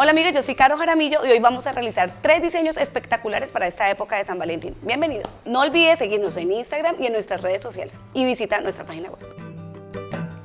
Hola amigos, yo soy Caro Jaramillo y hoy vamos a realizar tres diseños espectaculares para esta época de San Valentín. Bienvenidos. No olvides seguirnos en Instagram y en nuestras redes sociales y visita nuestra página web.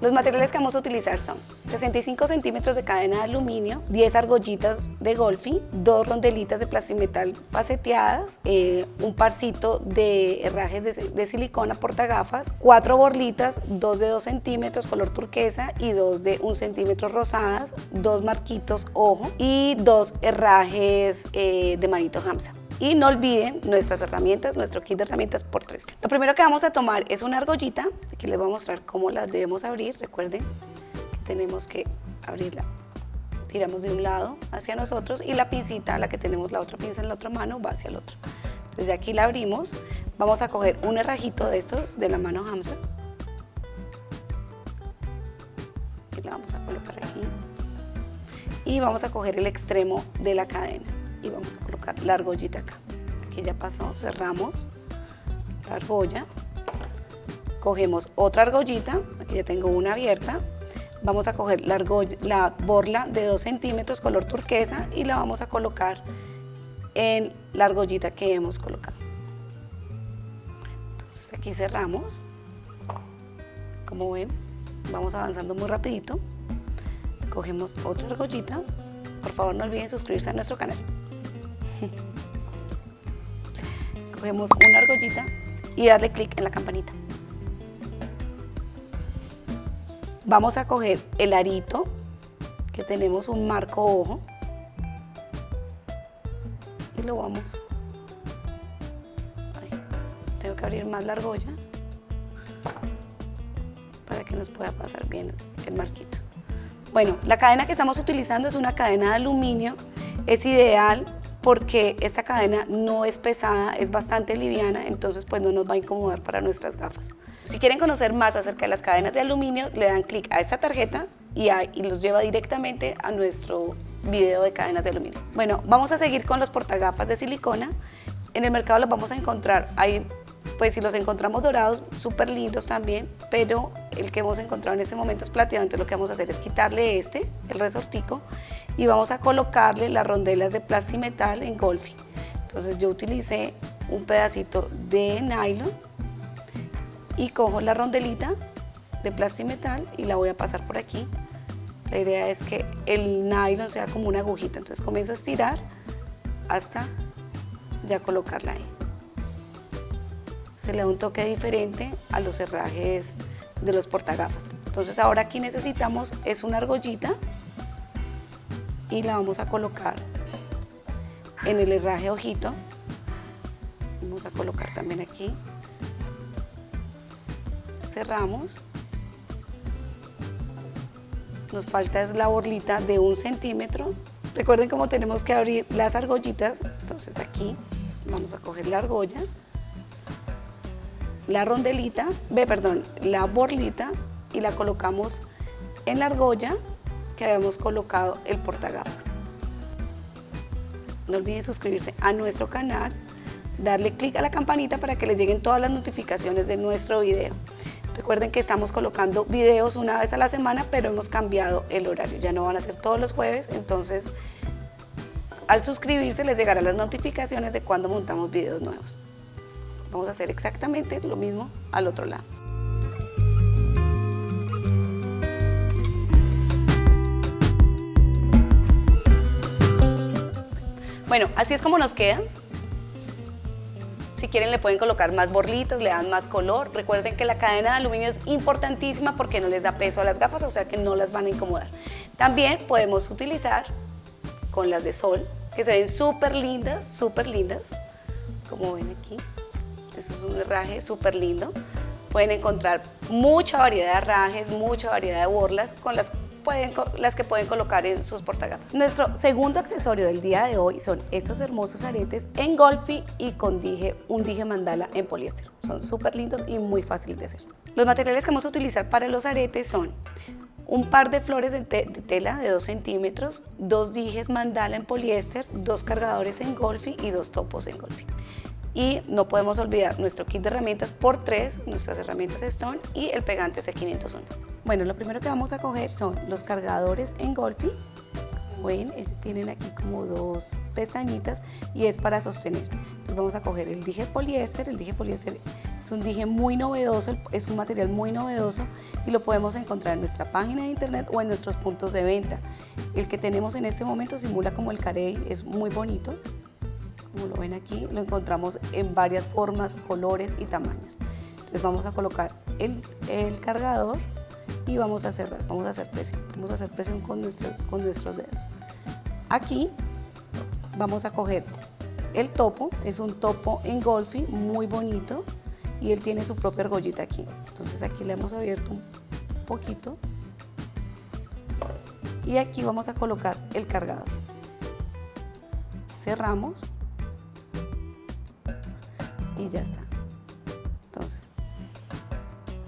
Los materiales que vamos a utilizar son 65 centímetros de cadena de aluminio, 10 argollitas de golfi, dos rondelitas de plastimetal faceteadas, eh, un parcito de herrajes de, de silicona portagafas, cuatro borlitas, dos de 2 centímetros color turquesa y dos de 1 centímetro rosadas, dos marquitos ojo y dos herrajes eh, de manito hamsa. Y no olviden nuestras herramientas, nuestro kit de herramientas por tres. Lo primero que vamos a tomar es una argollita, aquí les voy a mostrar cómo las debemos abrir, recuerden que tenemos que abrirla. Tiramos de un lado hacia nosotros y la pincita, la que tenemos la otra pinza en la otra mano, va hacia el otro. Entonces aquí la abrimos, vamos a coger un herrajito de estos de la mano Hamza. Y la vamos a colocar aquí. Y vamos a coger el extremo de la cadena y vamos a colocar la argollita acá. Aquí ya pasó, cerramos la argolla, cogemos otra argollita, aquí ya tengo una abierta, vamos a coger la, la borla de 2 centímetros color turquesa y la vamos a colocar en la argollita que hemos colocado. Entonces aquí cerramos, como ven, vamos avanzando muy rapidito, cogemos otra argollita, por favor no olviden suscribirse a nuestro canal. Cogemos una argollita y darle clic en la campanita. Vamos a coger el arito, que tenemos un marco ojo, y lo vamos. tengo que abrir más la argolla para que nos pueda pasar bien el marquito. Bueno, la cadena que estamos utilizando es una cadena de aluminio, es ideal porque esta cadena no es pesada, es bastante liviana, entonces pues no nos va a incomodar para nuestras gafas. Si quieren conocer más acerca de las cadenas de aluminio, le dan clic a esta tarjeta y, los lleva directamente a nuestro video de cadenas de aluminio. Bueno, vamos a seguir con los portagafas de silicona. En el mercado los vamos a encontrar, hay, pues si los encontramos dorados, súper lindos también, pero el que hemos encontrado en este momento es plateado, entonces lo que vamos a hacer es quitarle este, el resortico, y vamos a colocarle las rondelas de plastimetal en golfing. Entonces yo utilicé un pedacito de nylon y cojo la rondelita de plastimetal y la voy a pasar por aquí. La idea es que el nylon sea como una agujita, entonces comienzo a estirar hasta ya colocarla ahí. Se le da un toque diferente a los herrajes de los portagafas. Entonces ahora aquí necesitamos es una argollita y la vamos a colocar en el herraje ojito. Vamos a colocar también aquí. Cerramos. Nos falta es la borlita de un centímetro. Recuerden cómo tenemos que abrir las argollitas. Entonces aquí vamos a coger la argolla, la rondelita, ve, perdón, la borlita y la colocamos en la argolla que habíamos colocado el portagafas. No olviden suscribirse a nuestro canal, darle clic a la campanita para que les lleguen todas las notificaciones de nuestro video. Recuerden que estamos colocando videos una vez a la semana, pero hemos cambiado el horario. Ya no van a ser todos los jueves, entonces al suscribirse les llegarán las notificaciones de cuando montamos videos nuevos. Vamos a hacer exactamente lo mismo al otro lado. Bueno, así es como nos quedan. Si quieren le pueden colocar más borlitas, le dan más color. Recuerden que la cadena de aluminio es importantísima porque no les da peso a las gafas, o sea que no las van a incomodar. También podemos utilizar con las de sol, que se ven súper lindas, súper lindas, como ven aquí. Eso es un herraje súper lindo. Pueden encontrar mucha variedad de herrajes, mucha variedad de borlas con las las que pueden colocar en sus portagafas. Nuestro segundo accesorio del día de hoy son estos hermosos aretes en golfi y con dije, un dije mandala en poliéster. Son súper lindos y muy fáciles de hacer. Los materiales que vamos a utilizar para los aretes son un par de flores de, tela de 2 centímetros, dos dijes mandala en poliéster, dos cargadores en golfi y dos topos en golfi. Y no podemos olvidar nuestro kit de herramientas por 3, nuestras herramientas Stone y el pegante C501. Bueno, lo primero que vamos a coger son los cargadores en Golfi, como ven, tienen aquí como dos pestañitas y es para sostener. Entonces vamos a coger el dije poliéster, el dije poliéster es un dije muy novedoso, es un material muy novedoso y lo podemos encontrar en nuestra página de internet o en nuestros puntos de venta. El que tenemos en este momento simula como el carey, es muy bonito, como lo ven aquí, lo encontramos en varias formas, colores y tamaños. Entonces vamos a colocar el, cargador y vamos a cerrar, vamos a hacer presión, vamos a hacer presión con nuestros, con nuestros dedos. Aquí vamos a coger el topo, es un topo en golfi muy bonito y él tiene su propia argollita aquí. Entonces aquí le hemos abierto un poquito y aquí vamos a colocar el cargador. Cerramos y ya está. Entonces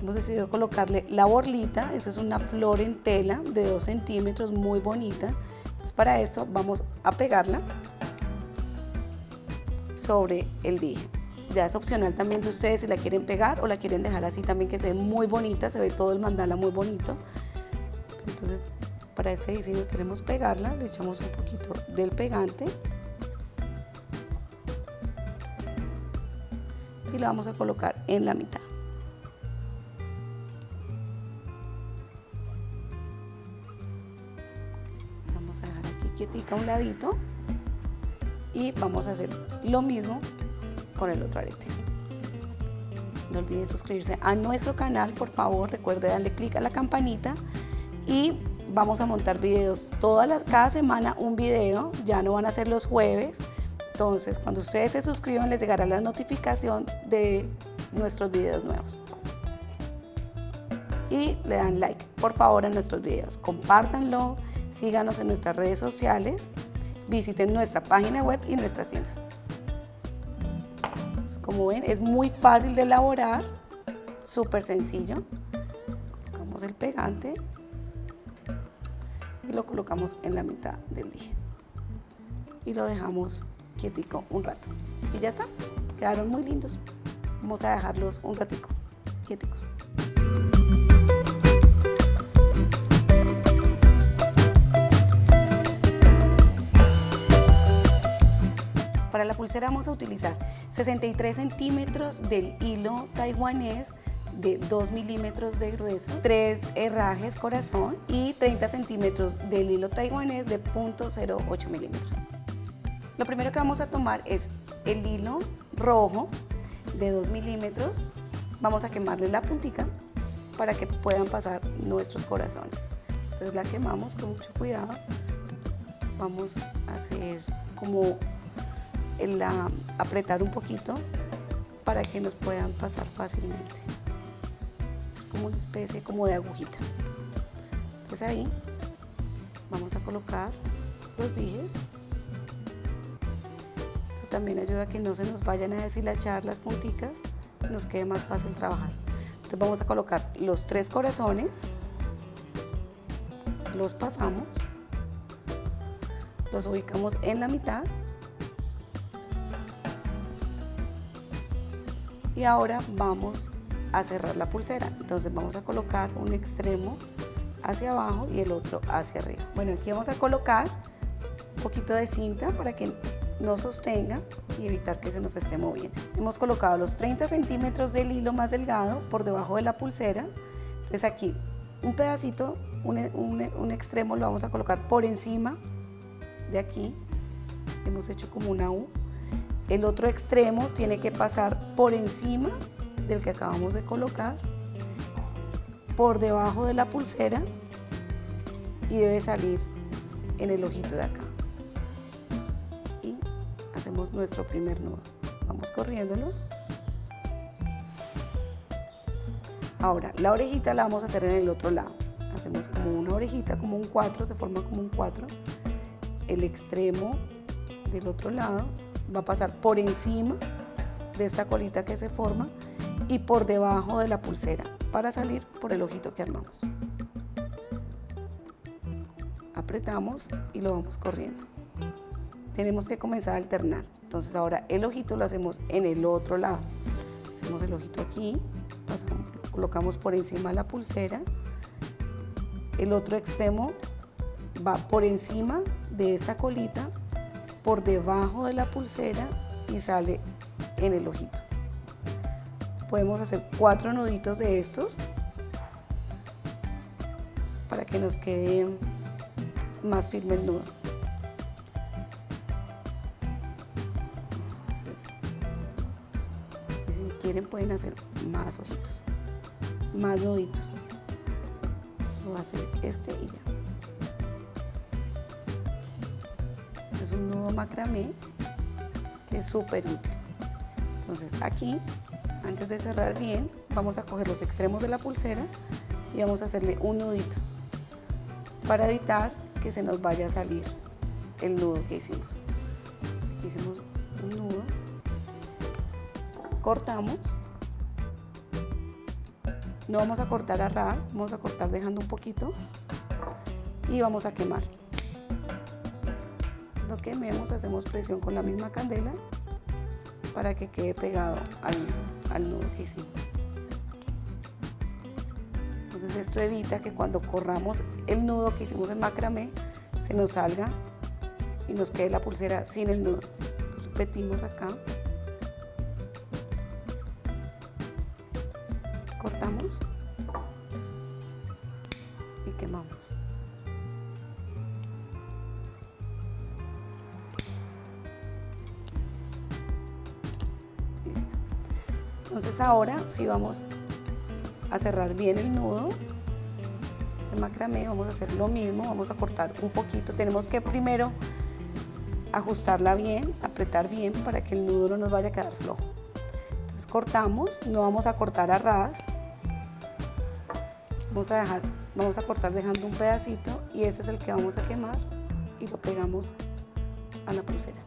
hemos decidido colocarle la borlita, esa es una flor en tela de 2 centímetros, muy bonita. Entonces para esto vamos a pegarla sobre el dije. Ya es opcional también de ustedes si la quieren pegar o la quieren dejar así también que se ve muy bonita, se ve todo el mandala muy bonito. Entonces para este diseño queremos pegarla, le echamos un poquito del pegante y la vamos a colocar en la mitad. a un ladito y vamos a hacer lo mismo con el otro arete. No olviden suscribirse a nuestro canal, por favor, recuerde darle clic a la campanita y vamos a montar videos todas las, cada semana un video, ya no van a ser los jueves, entonces cuando ustedes se suscriban les llegará la notificación de nuestros videos nuevos. Y le dan like, por favor, a nuestros videos, compártanlo, síganos en nuestras redes sociales, visiten nuestra página web y nuestras tiendas. como ven, es muy fácil de elaborar, súper sencillo. Colocamos el pegante y lo colocamos en la mitad del dije. Y lo dejamos un rato. Y ya está, quedaron muy lindos. Vamos a dejarlos un ratico quieticos. Para la pulsera vamos a utilizar 63 centímetros del hilo taiwanés de 2 milímetros de grueso, 3 herrajes corazón y 30 centímetros del hilo taiwanés de 0.08 milímetros. Lo primero que vamos a tomar es el hilo rojo de 2 milímetros, vamos a quemarle la puntica para que puedan pasar nuestros corazones. Entonces la quemamos con mucho cuidado, vamos a hacer como el apretar un poquito para que nos puedan pasar fácilmente. Es como una especie como de agujita. Entonces ahí vamos a colocar los dijes. También ayuda a que no se nos vayan a deshilachar las punticas nos quede más fácil trabajar. Entonces vamos a colocar los tres corazones, los pasamos, los ubicamos en la mitad y ahora vamos a cerrar la pulsera entonces vamos a colocar un extremo hacia abajo y el otro hacia arriba bueno aquí vamos a colocar un poquito de cinta para que no sostenga y evitar que se nos esté moviendo. Hemos colocado los 30 centímetros del hilo más delgado por debajo de la pulsera. Entonces aquí un pedacito un, un extremo lo vamos a colocar por encima de aquí. Hemos hecho como una U. El otro extremo tiene que pasar por encima del que acabamos de colocar, por debajo de la pulsera y debe salir en el ojito de acá. Hacemos nuestro primer nudo. Vamos corriéndolo. Ahora, la orejita la vamos a hacer en el otro lado. Hacemos como una orejita, como un 4, se forma como un 4. El extremo del otro lado va a pasar por encima de esta colita que se forma y por debajo de la pulsera para salir por el ojito que armamos. Apretamos y lo vamos corriendo. Tenemos que comenzar a alternar. Entonces ahora el ojito lo hacemos en el otro lado. Hacemos el ojito aquí, lo colocamos por encima la pulsera. El otro extremo va por encima de esta colita por debajo de la pulsera y sale en el ojito. Podemos hacer cuatro nuditos de estos para que nos quede más firme el nudo. Pueden hacer más ojitos, más nuditos. Voy a hacer este y ya. es un nudo macramé que es súper útil. Entonces aquí, antes de cerrar bien, vamos a coger los extremos de la pulsera y vamos a hacerle un nudito para evitar que se nos vaya a salir el nudo que hicimos. aquí hicimos un nudo, cortamos, no vamos a cortar a ras, vamos a cortar dejando un poquito y vamos a quemar. Cuando quememos hacemos presión con la misma candela para que quede pegado al, al nudo que hicimos. Entonces esto evita que cuando corramos el nudo que hicimos en macramé se nos salga y nos quede la pulsera sin el nudo. Repetimos acá. Entonces ahora sí vamos a cerrar bien el nudo de macramé, vamos a hacer lo mismo, vamos a cortar un poquito, tenemos que primero ajustarla bien, apretar bien para que el nudo no nos vaya a quedar flojo. Entonces cortamos, no vamos a cortar a ras, vamos a, dejar, vamos a cortar dejando un pedacito y ese es el que vamos a quemar y lo pegamos a la pulsera.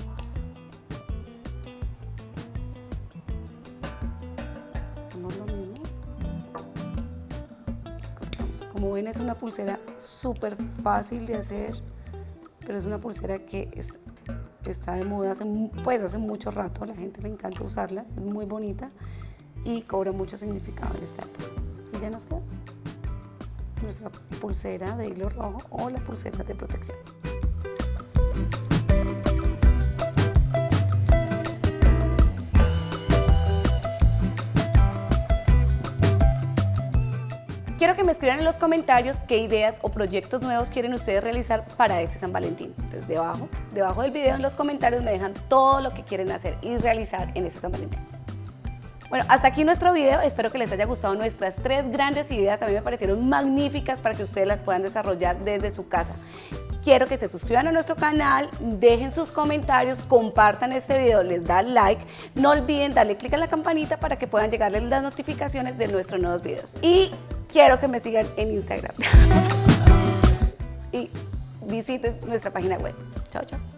Como ven es una pulsera súper fácil de hacer, pero es una pulsera que es, está de moda hace, pues hace mucho rato, a la gente le encanta usarla, es muy bonita y cobra mucho significado en esta época. Y ya nos queda nuestra pulsera de hilo rojo o la pulsera de protección. Quiero que me escriban en los comentarios qué ideas o proyectos nuevos quieren ustedes realizar para este San Valentín. Entonces debajo, debajo del video en los comentarios me dejan todo lo que quieren hacer y realizar en este San Valentín. Bueno, hasta aquí nuestro video, espero que les haya gustado nuestras tres grandes ideas, a mí me parecieron magníficas para que ustedes las puedan desarrollar desde su casa. Quiero que se suscriban a nuestro canal, dejen sus comentarios, compartan este video, les da like, no olviden darle clic a la campanita para que puedan llegarles las notificaciones de nuestros nuevos videos. Y quiero que me sigan en Instagram. y visiten nuestra página web. Chao, chao.